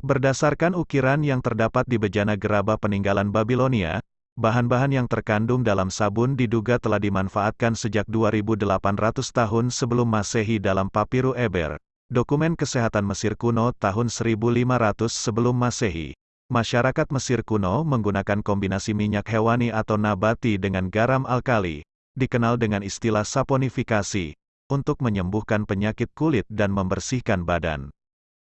Berdasarkan ukiran yang terdapat di bejana gerabah peninggalan Babilonia, bahan-bahan yang terkandung dalam sabun diduga telah dimanfaatkan sejak 2800 tahun sebelum Masehi dalam Papiru Eber, dokumen kesehatan Mesir kuno tahun 1500 sebelum Masehi. Masyarakat Mesir kuno menggunakan kombinasi minyak hewani atau nabati dengan garam alkali, dikenal dengan istilah saponifikasi, untuk menyembuhkan penyakit kulit dan membersihkan badan.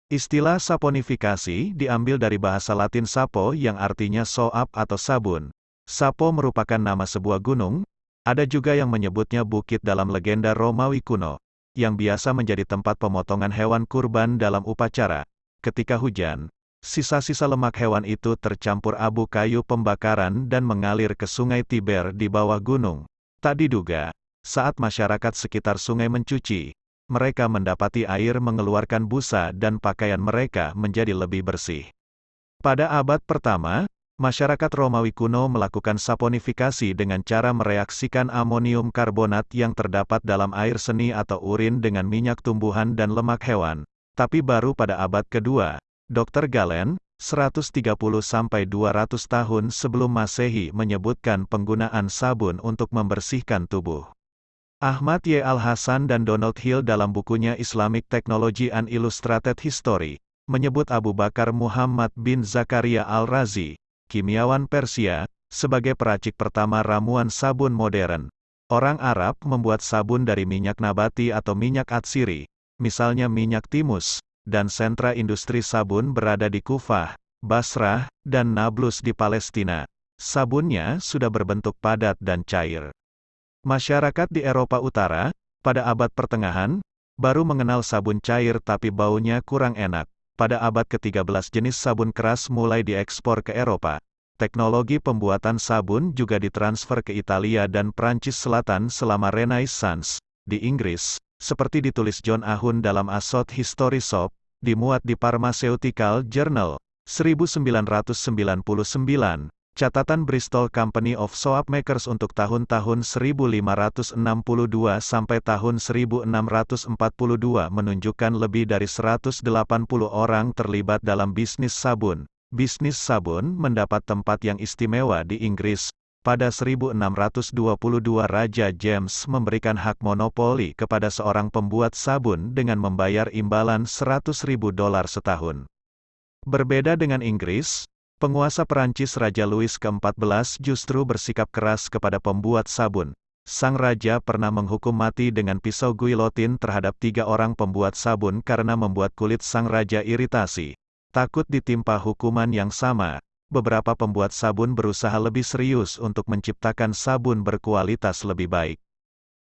Istilah saponifikasi diambil dari bahasa Latin sapo yang artinya soap atau sabun. Sapo merupakan nama sebuah gunung, ada juga yang menyebutnya bukit dalam legenda Romawi kuno, yang biasa menjadi tempat pemotongan hewan kurban dalam upacara. Ketika hujan, Sisa-sisa lemak hewan itu tercampur abu kayu pembakaran dan mengalir ke sungai Tiber di bawah gunung. Tak diduga, saat masyarakat sekitar sungai mencuci, mereka mendapati air mengeluarkan busa dan pakaian mereka menjadi lebih bersih. Pada abad pertama, masyarakat Romawi kuno melakukan saponifikasi dengan cara mereaksikan amonium karbonat yang terdapat dalam air seni atau urin dengan minyak tumbuhan dan lemak hewan. Tapi baru pada abad kedua, Dr. Galen, 130-200 tahun sebelum Masehi menyebutkan penggunaan sabun untuk membersihkan tubuh. Ahmad Y. Al-Hasan dan Donald Hill dalam bukunya Islamic Technology and Illustrated History, menyebut Abu Bakar Muhammad bin Zakaria Al-Razi, kimiawan Persia, sebagai peracik pertama ramuan sabun modern. Orang Arab membuat sabun dari minyak nabati atau minyak atsiri, misalnya minyak timus, dan sentra industri sabun berada di Kufah, Basrah, dan Nablus di Palestina. Sabunnya sudah berbentuk padat dan cair. Masyarakat di Eropa Utara, pada abad pertengahan, baru mengenal sabun cair tapi baunya kurang enak. Pada abad ke-13 jenis sabun keras mulai diekspor ke Eropa. Teknologi pembuatan sabun juga ditransfer ke Italia dan Prancis Selatan selama Renaissance. Di Inggris, seperti ditulis John Ahun dalam Asot History Soap, dimuat di Pharmaceutical Journal, 1999, catatan Bristol Company of Soap Makers untuk tahun-tahun 1562 sampai tahun 1642 menunjukkan lebih dari 180 orang terlibat dalam bisnis sabun. Bisnis sabun mendapat tempat yang istimewa di Inggris, pada 1622 Raja James memberikan hak monopoli kepada seorang pembuat sabun dengan membayar imbalan 100 ribu dolar setahun. Berbeda dengan Inggris, penguasa Perancis Raja Louis ke-14 justru bersikap keras kepada pembuat sabun. Sang raja pernah menghukum mati dengan pisau guillotine terhadap tiga orang pembuat sabun karena membuat kulit sang raja iritasi. Takut ditimpa hukuman yang sama, beberapa pembuat sabun berusaha lebih serius untuk menciptakan sabun berkualitas lebih baik.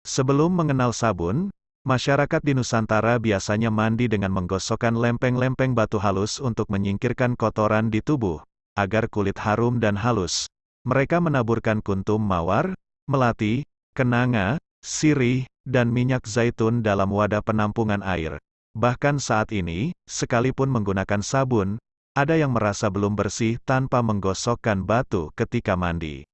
Sebelum mengenal sabun, masyarakat di Nusantara biasanya mandi dengan menggosokkan lempeng-lempeng batu halus untuk menyingkirkan kotoran di tubuh, agar kulit harum dan halus. Mereka menaburkan kuntum mawar, melati, kenanga, sirih, dan minyak zaitun dalam wadah penampungan air. Bahkan saat ini, sekalipun menggunakan sabun, ada yang merasa belum bersih tanpa menggosokkan batu ketika mandi.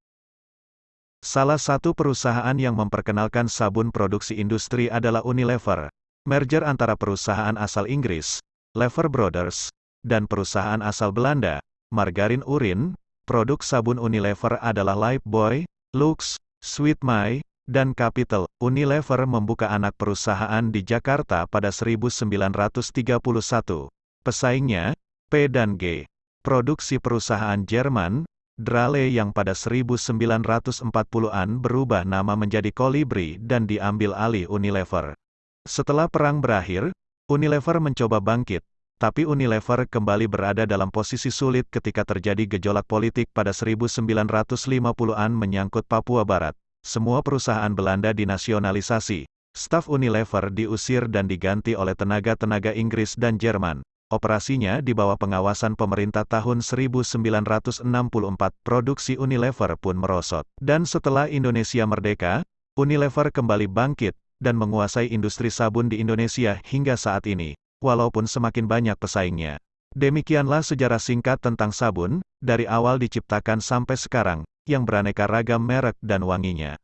Salah satu perusahaan yang memperkenalkan sabun produksi industri adalah Unilever. Merger antara perusahaan asal Inggris, Lever Brothers, dan perusahaan asal Belanda, Margarin Urin, produk sabun Unilever adalah Lifebuoy, Lux, Sweet My, dan Capital. Unilever membuka anak perusahaan di Jakarta pada 1931. Pesaingnya, P dan G. Produksi perusahaan Jerman, Drale yang pada 1940-an berubah nama menjadi Kolibri dan diambil alih Unilever. Setelah perang berakhir, Unilever mencoba bangkit, tapi Unilever kembali berada dalam posisi sulit ketika terjadi gejolak politik pada 1950-an menyangkut Papua Barat. Semua perusahaan Belanda dinasionalisasi, staf Unilever diusir dan diganti oleh tenaga-tenaga Inggris dan Jerman. Operasinya di bawah pengawasan pemerintah tahun 1964, produksi Unilever pun merosot. Dan setelah Indonesia merdeka, Unilever kembali bangkit, dan menguasai industri sabun di Indonesia hingga saat ini, walaupun semakin banyak pesaingnya. Demikianlah sejarah singkat tentang sabun, dari awal diciptakan sampai sekarang, yang beraneka ragam merek dan wanginya.